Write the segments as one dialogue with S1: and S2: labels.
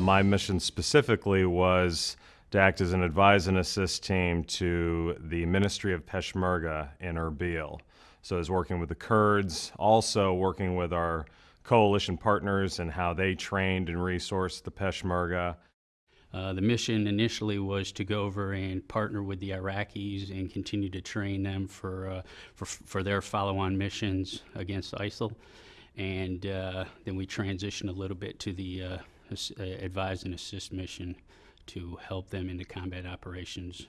S1: my mission specifically was to act as an advise and assist team to the Ministry of Peshmerga in Erbil. So I was working with the Kurds, also working with our coalition partners and how they trained and resourced the Peshmerga.
S2: Uh, the mission initially was to go over and partner with the Iraqis and continue to train them for uh, for, for their follow-on missions against ISIL, and uh, then we transitioned a little bit to the uh, uh, advise and assist mission to help them into combat operations.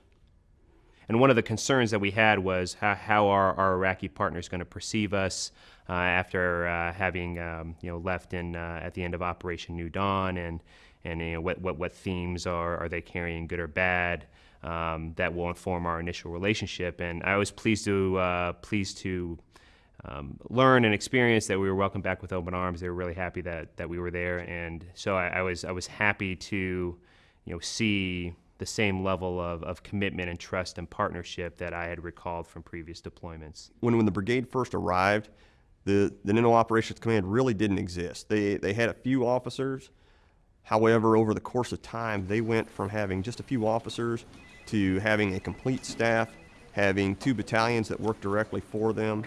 S3: And one of the concerns that we had was how, how are our Iraqi partners going to perceive us uh, after uh, having um, you know left in uh, at the end of Operation New Dawn, and and you know what what, what themes are are they carrying, good or bad, um, that will inform our initial relationship. And I was pleased to uh, pleased to um, learn and experience that we were welcomed back with open arms. They were really happy that that we were there, and so I, I was I was happy to you know see the same level of, of commitment and trust and partnership that I had recalled from previous deployments.
S4: when, when the brigade first arrived, the, the Nino Operations Command really didn't exist. They, they had a few officers. However, over the course of time, they went from having just a few officers to having a complete staff, having two battalions that worked directly for them.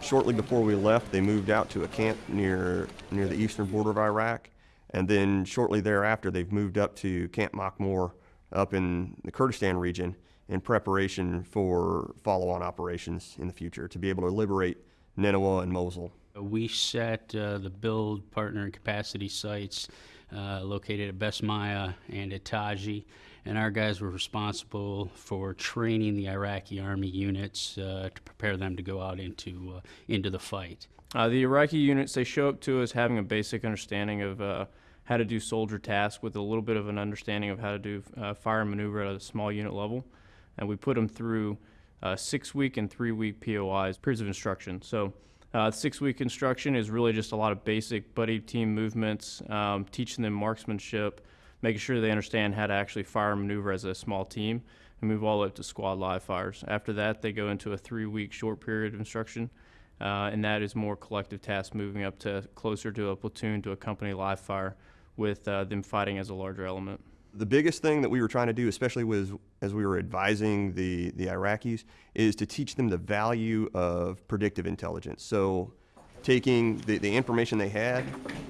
S4: Shortly before we left, they moved out to a camp near, near the eastern border of Iraq. And then shortly thereafter, they've moved up to Camp Makmur up in the Kurdistan region in preparation for follow-on operations in the future to be able to liberate Nineveh and Mosul.
S2: We set uh, the build, partner, and capacity sites uh, located at Besmaya and at Taji, and our guys were responsible for training the Iraqi army units uh, to prepare them to go out into uh, into the fight.
S5: Uh, the Iraqi units, they show up to us having a basic understanding of uh, how to do soldier tasks with a little bit of an understanding of how to do uh, fire maneuver at a small unit level. And we put them through uh, six week and three week POIs, periods of instruction. So, six week instruction is really just a lot of basic buddy team movements, um, teaching them marksmanship, making sure they understand how to actually fire and maneuver as a small team, and move all up to squad live fires. After that, they go into a three week short period of instruction uh, and that is more collective tasks moving up to closer to a platoon to a company live fire with uh, them fighting as a larger element.
S4: The biggest thing that we were trying to do, especially was as we were advising the, the Iraqis, is to teach them the value of predictive intelligence. So taking the, the information they had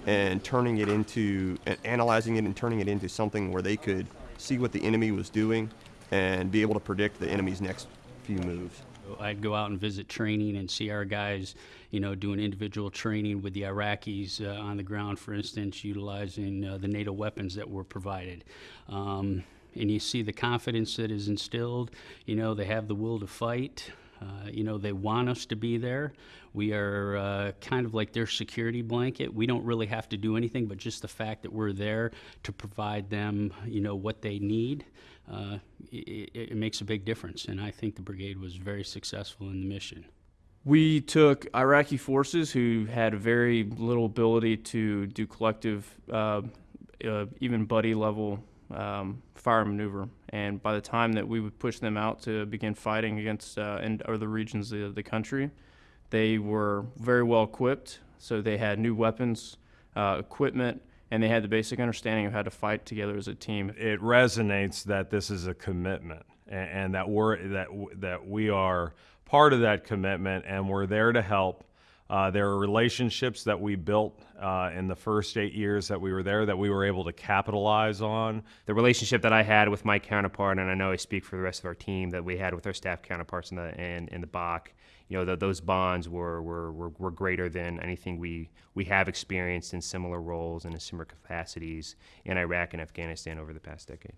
S4: and turning it into, and analyzing it and turning it into something where they could see what the enemy was doing and be able to predict the enemy's next few moves.
S2: I'd go out and visit training and see our guys, you know, doing individual training with the Iraqis uh, on the ground, for instance, utilizing uh, the NATO weapons that were provided. Um, and you see the confidence that is instilled. You know, they have the will to fight. Uh, you know, they want us to be there. We are uh, kind of like their security blanket. We don't really have to do anything, but just the fact that we're there to provide them, you know, what they need, uh, it, it makes a big difference. And I think the brigade was very successful in the mission.
S5: We took Iraqi forces who had very little ability to do collective, uh, uh, even buddy level um, fire maneuver. And by the time that we would push them out to begin fighting against uh, and other regions of the country, they were very well equipped. So they had new weapons, uh, equipment, and they had the basic understanding of how to fight together as a team.
S1: It resonates that this is a commitment and, and that we're that that we are part of that commitment and we're there to help. Uh, there are relationships that we built uh, in the first eight years that we were there that we were able to capitalize on.
S3: The relationship that I had with my counterpart, and I know I speak for the rest of our team, that we had with our staff counterparts in the in, in the BOC, you know, th- those bonds were, were, were, were greater than anything we, we have experienced in similar roles and in similar capacities in Iraq and Afghanistan over the past decade.